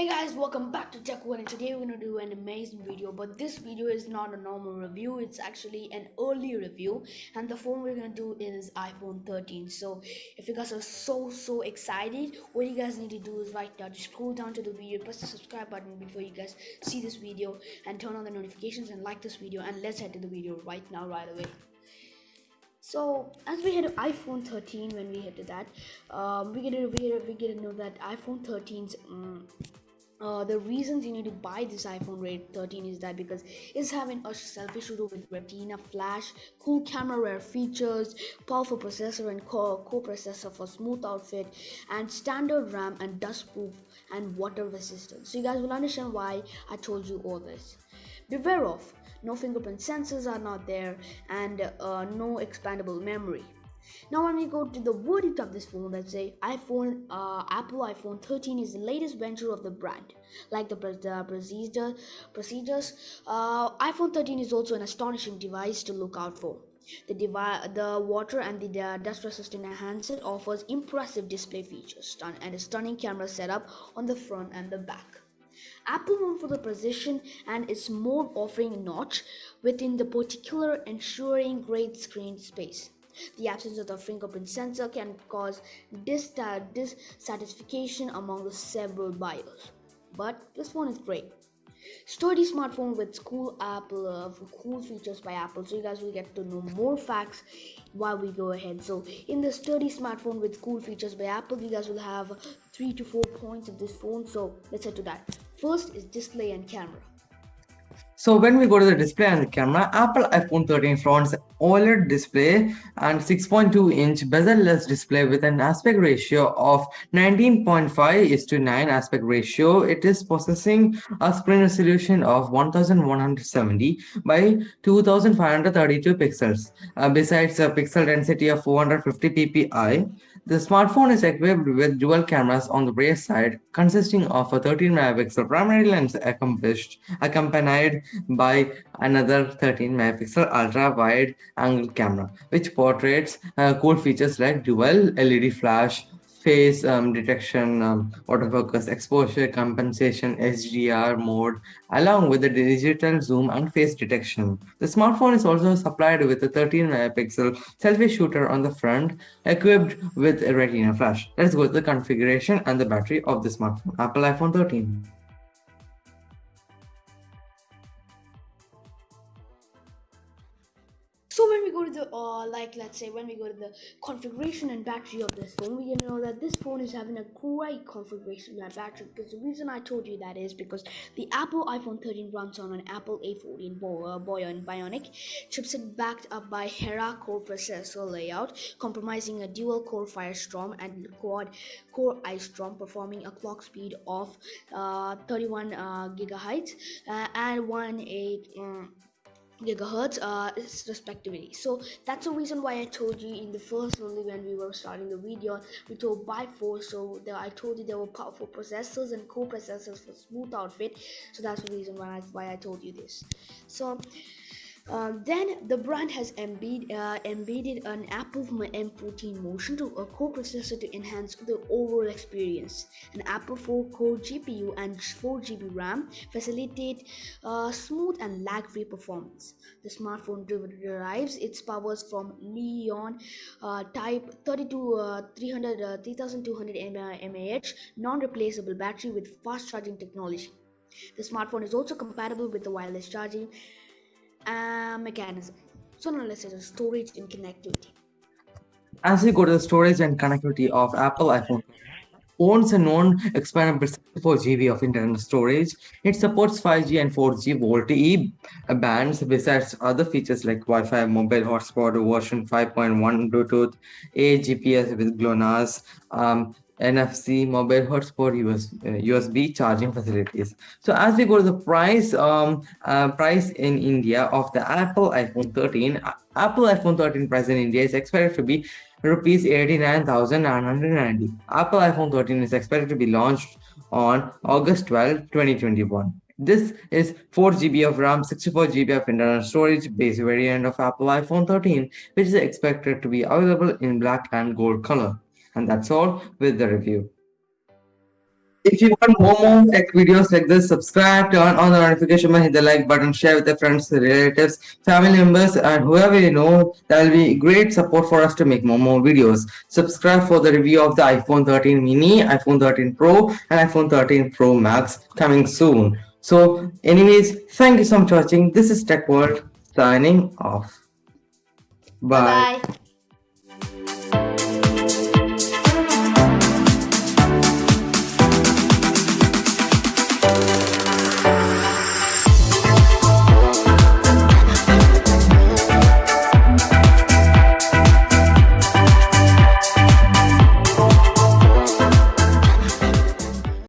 Hey guys, welcome back to Tech One and today we're gonna do an amazing video but this video is not a normal review, it's actually an early review and the phone we're gonna do is iPhone 13 so if you guys are so so excited what you guys need to do is right now just scroll down to the video, press the subscribe button before you guys see this video and turn on the notifications and like this video and let's head to the video right now right away. So as we hit iPhone 13, when we hit that, um, we get to we, we get to know that iPhone 13's um, uh, the reasons you need to buy this iPhone 13 is that because it's having a selfie shooter with Retina flash, cool camera rare features, powerful processor and core co-processor for smooth outfit, and standard RAM and dust proof and water resistant. So you guys will understand why I told you all this. Beware of no fingerprint sensors are not there and uh, no expandable memory now when we go to the verdict of this phone let's say iphone uh, apple iphone 13 is the latest venture of the brand. Like the, the procedure, procedures uh, iphone 13 is also an astonishing device to look out for. The, device, the water and the uh, dust resistant handset offers impressive display features and a stunning camera setup on the front and the back. Apple known for the precision and its more offering a notch within the particular ensuring great screen space. The absence of the fingerprint sensor can cause dissatisfaction among the several buyers. But this one is great. Sturdy smartphone with cool Apple, uh, cool features by Apple. So you guys will get to know more facts while we go ahead. So in the sturdy smartphone with cool features by Apple, you guys will have three to four points of this phone. So let's head to that. First is display and camera. So when we go to the display and the camera, Apple iPhone 13 fronts OLED display and 6.2 inch bezel-less display with an aspect ratio of 19.5 is to 9 aspect ratio. It is possessing a screen resolution of 1170 by 2532 pixels. Uh, besides a pixel density of 450 ppi, the smartphone is equipped with dual cameras on the rear side, consisting of a 13 megapixel primary lens accompanied by another 13 megapixel ultra wide angle camera, which portrays uh, cool features like dual LED flash, face um, detection, um, autofocus, exposure compensation, HDR mode, along with the digital zoom and face detection. The smartphone is also supplied with a 13 megapixel selfie shooter on the front, equipped with a retina flash. Let's go to the configuration and the battery of the smartphone, Apple iPhone 13. So when we go to the uh, like let's say when we go to the configuration and battery of this phone we know that this phone is having a great configuration and battery. Because the reason i told you that is because the apple iphone 13 runs on an apple a14 Bo uh, Bionic, chipset backed up by hexa core processor layout compromising a dual core firestorm and quad core ice storm performing a clock speed of uh, 31 uh, gigahertz uh, and 1 8 um, gigahertz uh, respectively. So that's the reason why i told you in the first only when we were starting the video we told by four so there, i told you there were powerful processors and co-processors for smooth outfit. So that's the reason why I, why I told you this. So um, then the brand has embed, uh, embedded an Apple M14 motion to a co-processor to enhance the overall experience. An Apple 4-core GPU and 4GB RAM facilitate uh, smooth and lag-free performance. The smartphone derives its powers from Li-ion uh, Type 32 uh, 300 uh, 3200 mAh non-replaceable battery with fast charging technology. The smartphone is also compatible with the wireless charging uh, mechanism. So now let's say the storage and connectivity. As we go to the storage and connectivity of Apple iPhone, owns a non-expandable 64 GB of internal storage. It supports 5G and 4G VoLTE bands besides other features like Wi-Fi, mobile hotspot, version 5.1 Bluetooth, a GPS with GLONASS, um, NFC, mobile hotspot, US, uh, USB charging facilities. So as we go to the price, um, uh, price in India of the Apple iPhone 13, uh, Apple iPhone 13 price in India is expected to be rupees 89,990. Apple iPhone 13 is expected to be launched on August 12, 2021. This is 4 GB of RAM, 64 GB of internal storage base variant of Apple iPhone 13, which is expected to be available in black and gold color. And that's all with the review. If you want more, more tech videos like this, subscribe, turn on the notification bell, hit the like button, share with your friends, relatives, family members, and whoever you know. That will be great support for us to make more, more videos. Subscribe for the review of the iPhone 13 mini, iPhone 13 Pro, and iPhone 13 Pro Max coming soon. So, anyways, thank you so much for watching. This is Tech World signing off. Bye. Bye.